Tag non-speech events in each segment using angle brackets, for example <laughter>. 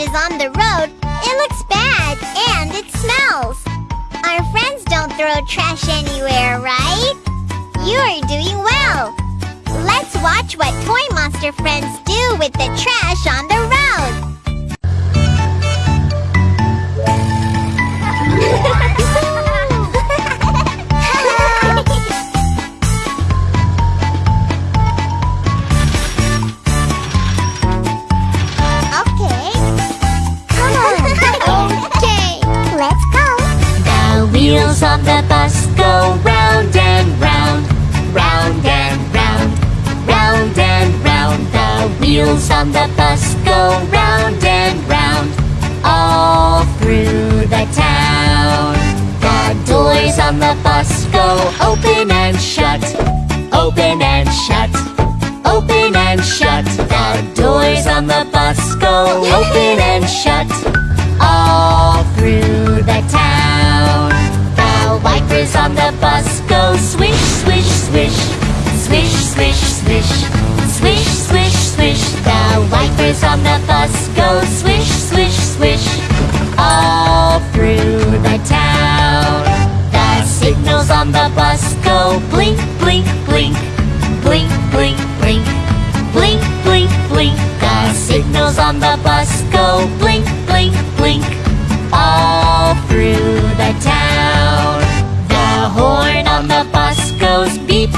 is on the road, it looks bad and it smells. Our friends don't throw trash anywhere, right? You are doing well. Let's watch what Toy Monster friends do with the trash on the road. <laughs> on the bus go round and round, all through the town. The doors on the bus go open and shut, open and shut, open and shut. The doors on the bus go open and shut, all through the town. The wipers on the bus go swish, swish, swish, swish, the bus go blink, blink, blink, blink, blink, blink, blink, blink, blink. The signals on the bus go blink, blink, blink, all through the town. The horn on the bus goes beep,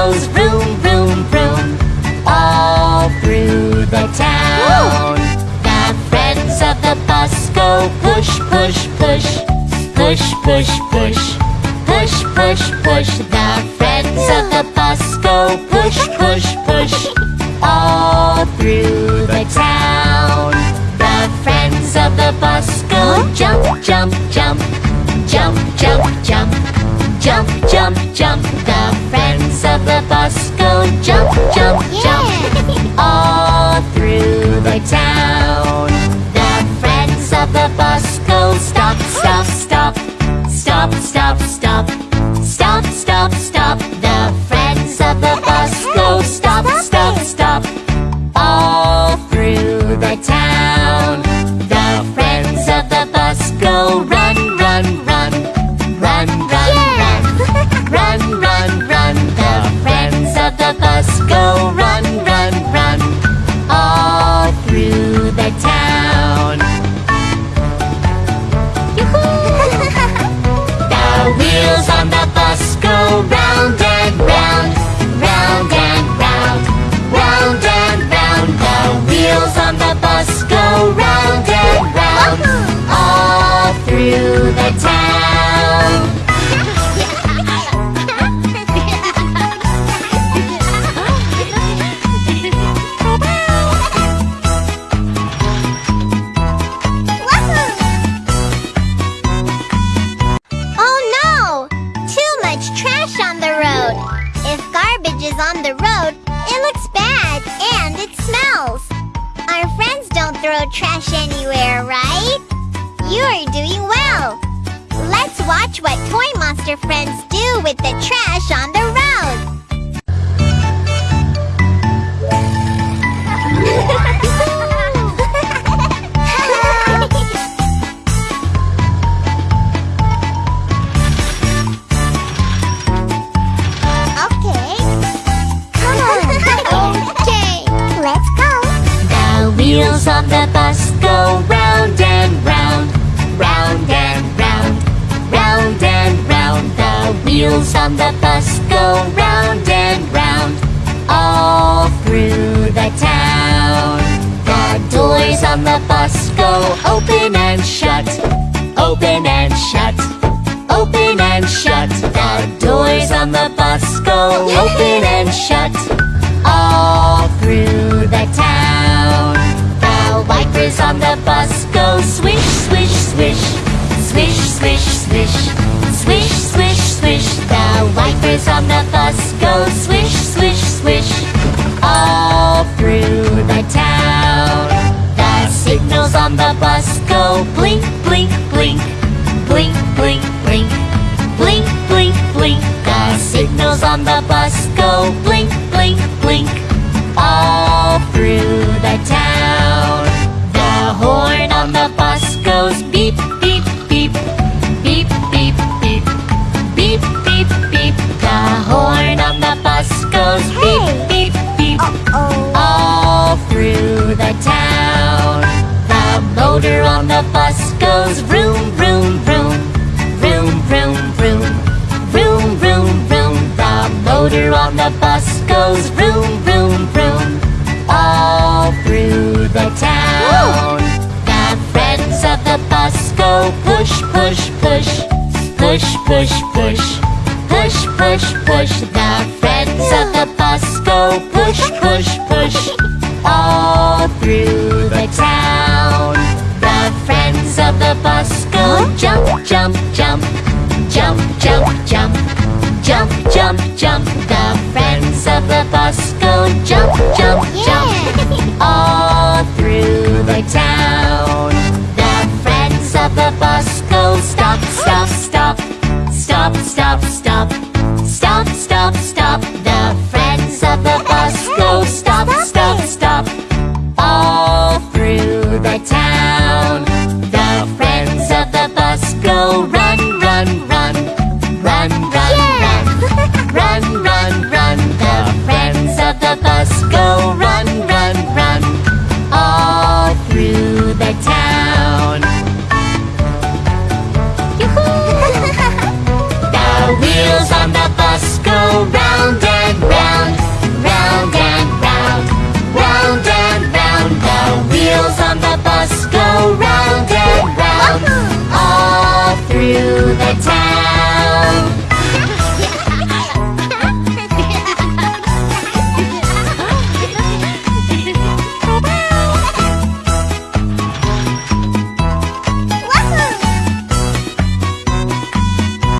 goes vroom, vroom, vroom All through the town. The friends of the bus go push, push, push. Push, push, push. Push, push, push. The friends of the bus go push, push, push. All through the town. The friends of the bus go jump, jump, jump. Jump, jump, jump. Jump, jump, jump. The throw trash anywhere, right? You are doing well. Let's watch what Toy Monster friends do with the trash on the road. <laughs> on the bus go round and round, all through the town. The doors on the bus go open and shut, open and shut, open and shut. The doors on the bus go open and shut, all through the town. The wipers on the bus go swish, swish, swish, swish, swish, swish, The on the bus go swish, swish, swish, all through the town. The signals on the bus go blink, blink, blink, blink, blink, blink, blink, blink, blink. The signals on the bus go blink, the bus goes vroom, vroom, vroom. Vroom, vroom, vroom. Vroom, vroom, vroom. The motor on the bus goes vroom, vroom, vroom. All through the town. The friends of the bus go push, push, push. Push, push, push. Push, push, push. The friends of the bus go push, push, push. All through the town. Friends of the bus go jump, jump, jump, jump, jump, jump, jump, jump, jump. The friends of the bus go jump, jump, jump, <laughs> all through the town. The friends of the bus go stop, stop, stop, stop, stop, stop, stop, stop, stop. The friends of the bus go stop, stop, stop, all through the town.